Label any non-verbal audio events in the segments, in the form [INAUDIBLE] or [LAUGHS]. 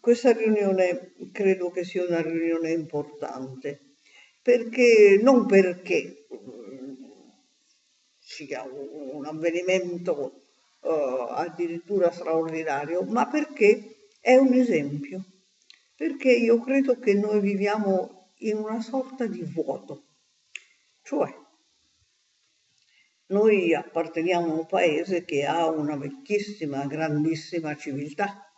questa riunione credo che sia una riunione importante, perché non perché mm, sia un avvenimento uh, addirittura straordinario, ma perché è un esempio, perché io credo che noi viviamo in una sorta di vuoto, cioè noi apparteniamo a un paese che ha una vecchissima, grandissima civiltà,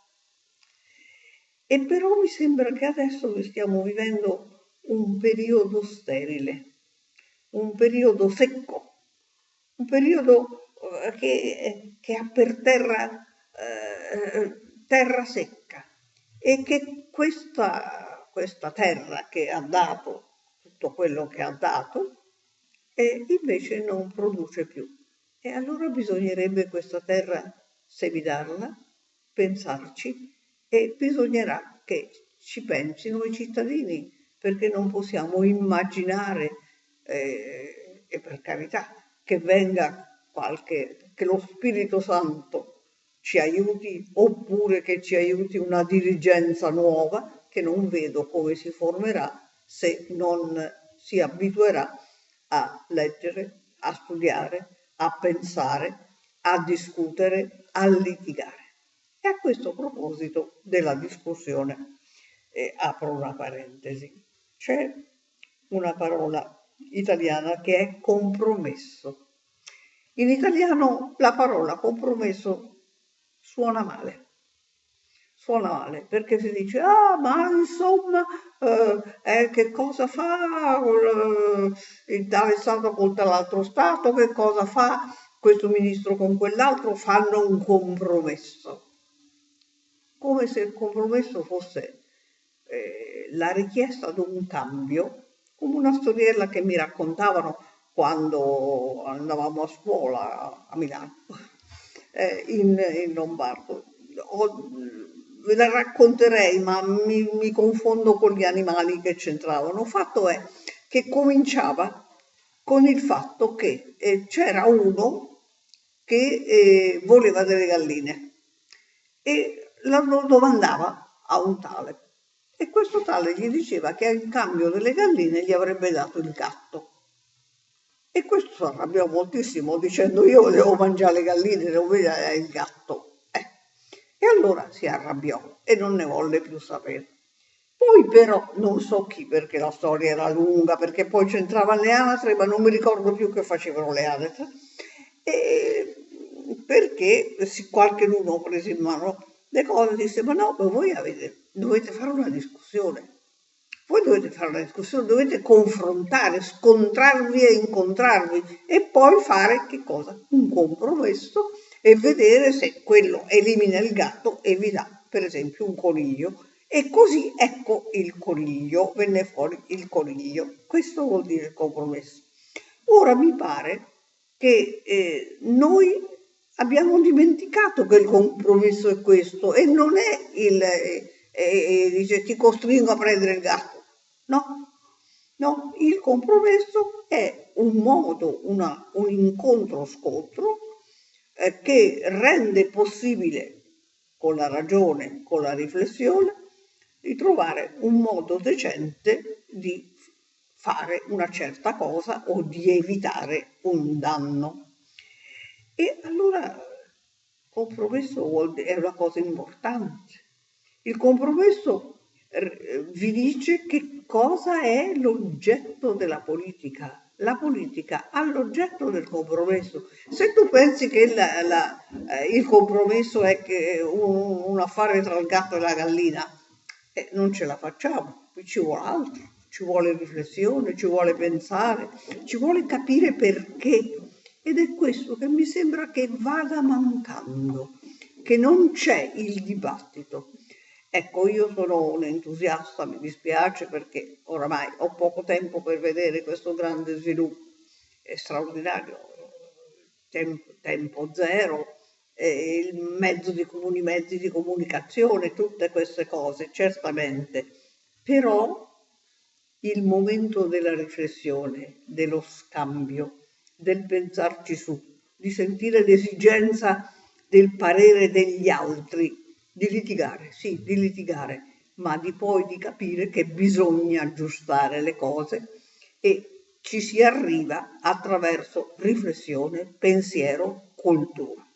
e però mi sembra che adesso stiamo vivendo un periodo sterile, un periodo secco, un periodo eh, che, che ha per terra eh, terra secca e che questa, questa terra che ha dato tutto quello che ha dato e invece non produce più. E allora bisognerebbe questa terra semidarla, pensarci e bisognerà che ci pensino i cittadini, perché non possiamo immaginare, eh, e per carità, che venga qualche, che lo Spirito Santo ci aiuti, oppure che ci aiuti una dirigenza nuova, che non vedo come si formerà se non si abituerà a leggere, a studiare, a pensare, a discutere, a litigare. E a questo proposito della discussione eh, apro una parentesi. C'è una parola italiana che è compromesso. In italiano la parola compromesso suona male. Suona male perché si dice, ah, ma insomma, eh, eh, che cosa fa eh, tale Stato con l'altro Stato, che cosa fa questo ministro con quell'altro, fanno un compromesso come se il compromesso fosse eh, la richiesta di un cambio, come una storiella che mi raccontavano quando andavamo a scuola a Milano, [LAUGHS] eh, in, in, Lombardo. Ho, ve la racconterei, ma mi, mi, confondo con gli animali che c'entravano. Fatto è che cominciava con il fatto che eh, c'era uno che eh, voleva delle galline e lo domandava a un tale e questo tale gli diceva che in cambio delle galline gli avrebbe dato il gatto. E questo si arrabbiò moltissimo dicendo io devo mangiare le galline, devo vedere il gatto. Eh. E allora si arrabbiò e non ne volle più sapere. Poi però non so chi perché la storia era lunga, perché poi c'entravano le anatre, ma non mi ricordo più che facevano le anatre. E perché qualche uno prese in mano le cose, disse, ma no, ma voi avete, dovete fare una discussione. Voi dovete fare una discussione, dovete confrontare, scontrarvi e incontrarvi e poi fare che cosa? Un compromesso e vedere se quello elimina il gatto e vi dà, per esempio, un coniglio. E così ecco il coniglio, venne fuori il coniglio. Questo vuol dire compromesso. Ora mi pare che eh, noi abbiamo dimenticato che il compromesso è questo e non è il, eh, eh, dice ti costringo a prendere il gatto, no? No, il compromesso è un modo, una, un incontro-scontro eh, che rende possibile con la ragione, con la riflessione, di trovare un modo decente di fare una certa cosa o di evitare un danno. E allora compromesso è una cosa importante. Il compromesso vi dice che cosa è l'oggetto della politica. La politica ha l'oggetto del compromesso. Se tu pensi che la, la, eh, il compromesso è un, un, affare tra il gatto e la gallina, eh, non ce la facciamo, ci vuole altro, ci vuole riflessione, ci vuole pensare, ci vuole capire perché ed è questo che mi sembra che vada mancando, che non c'è il dibattito. Ecco, io sono un entusiasta, mi dispiace perché oramai ho poco tempo per vedere questo grande sviluppo, è straordinario, tempo, tempo zero, eh, mezzo di comuni mezzi di comunicazione, tutte queste cose, certamente, però il momento della riflessione, dello scambio, del pensarci su, di sentire l'esigenza del parere degli altri di litigare, sì, di litigare, ma di poi di capire che bisogna aggiustare le cose e ci si arriva attraverso riflessione, pensiero, cultura.